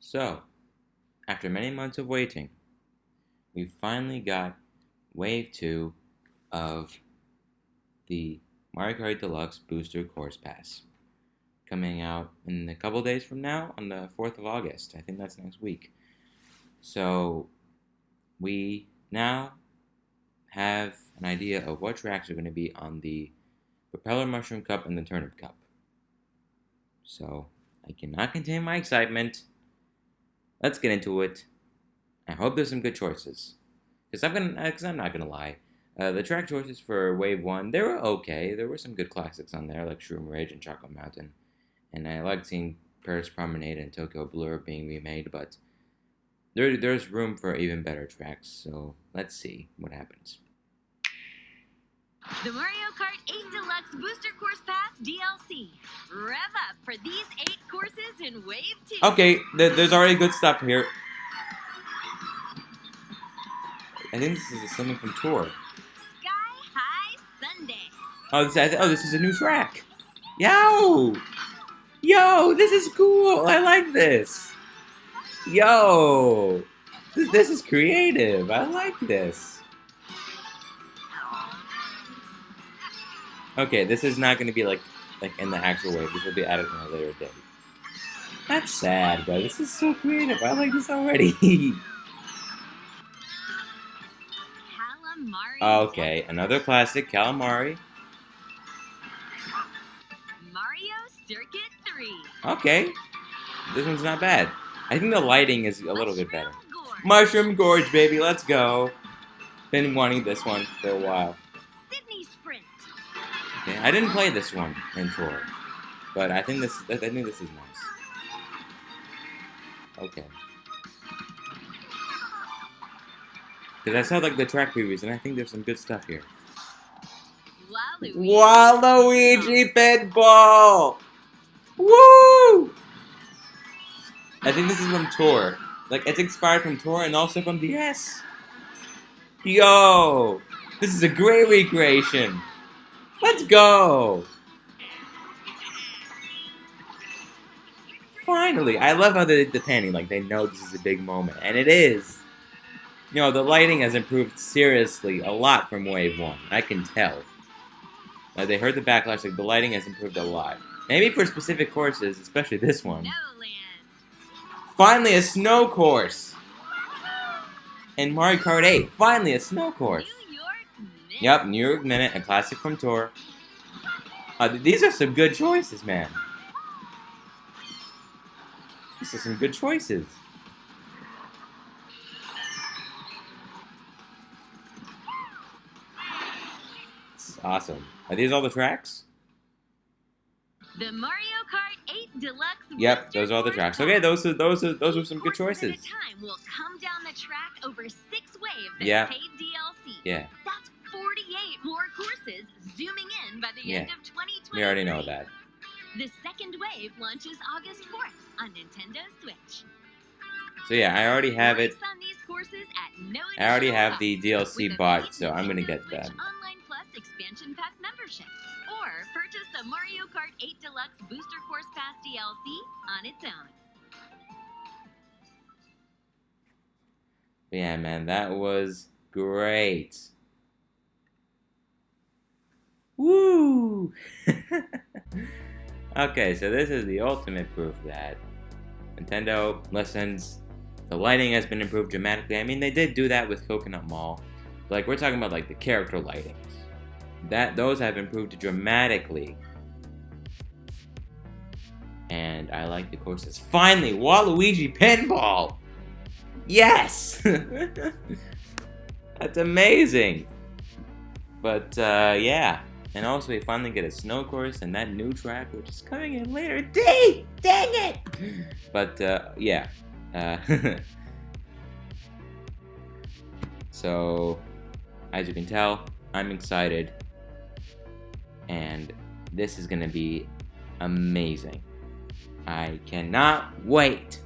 So, after many months of waiting, we finally got Wave 2 of the Mario Kart Deluxe Booster Course Pass. Coming out in a couple days from now, on the 4th of August. I think that's next week. So, we now have an idea of what tracks are going to be on the Propeller Mushroom Cup and the Turnip Cup. So, I cannot contain my excitement. Let's get into it. I hope there's some good choices. Because I'm gonna, because I'm not gonna lie, uh, the track choices for Wave One they were okay. There were some good classics on there, like Shroom Ridge and Chocolate Mountain, and I liked seeing Paris Promenade and Tokyo Blur being remade. But there, there's room for even better tracks. So let's see what happens. The Mario Kart 8 Deluxe Booster Course Pass DLC. Rev up for these eight Wave 2. Okay, th there's already good stuff here. I think this is something from Tour. Sky High Sundae. Oh, this, oh, this is a new track. Yo! Yo, this is cool. I like this. Yo! This, this is creative. I like this. Okay, this is not going to be like like in the actual way. This will be added in a later date. That's sad, bro. This is so creative. I like this already. Okay, another classic, Kalimari. Mario Circuit 3. Okay, this one's not bad. I think the lighting is a little bit better. Mushroom Gorge. Mushroom Gorge, baby, let's go. Been wanting this one for a while. Sydney Sprint. Okay, I didn't play this one in tour, but I think this I think this is nice. Okay. Because I saw like the track previews, and I think there's some good stuff here. Waluigi. Waluigi Pinball! Woo! I think this is from Tour. Like, it's inspired from Tour and also from DS. Yo! This is a great recreation! Let's go! Finally! I love how they did the panning, like, they know this is a big moment. And it is! You know, the lighting has improved seriously a lot from Wave 1. I can tell. Like, they heard the backlash, like, the lighting has improved a lot. Maybe for specific courses, especially this one. Finally, a snow course! In Mario Kart 8, finally a snow course! New York Knicks. Yep, New York Minute, a classic from Tour. Uh, these are some good choices, man. These are some good choices. It's awesome. Are these all the tracks? The Mario Kart 8 Deluxe. Yep, Booster those are all the tracks. Okay, those are those are those are some good choices. Time will come down the track over six waves Yeah. paid DLC. Yeah, That's 48 more courses zooming in by the Yeah. end of 2023. we already know that. The second wave launches August 4th on Nintendo Switch. So yeah, I already have it. Race on these courses at no I already have the DLC bought, so I'm gonna get that. Online Plus expansion pack membership. Or purchase the Mario Kart 8 Deluxe Booster Course Pass DLC on its own. Yeah, man, that was great. Woo! okay, so this is the ultimate proof that Nintendo listens. The lighting has been improved dramatically. I mean, they did do that with Coconut Mall. Like, we're talking about, like, the character lightings. That, those have improved dramatically. And I like the courses. Finally, Waluigi Pinball! Yes! That's amazing! But, uh, yeah. And also, we finally get a snow course and that new track, which is coming in later. Dang! Dang it! But, uh, yeah. Uh, so, as you can tell, I'm excited. And this is gonna be amazing. I cannot wait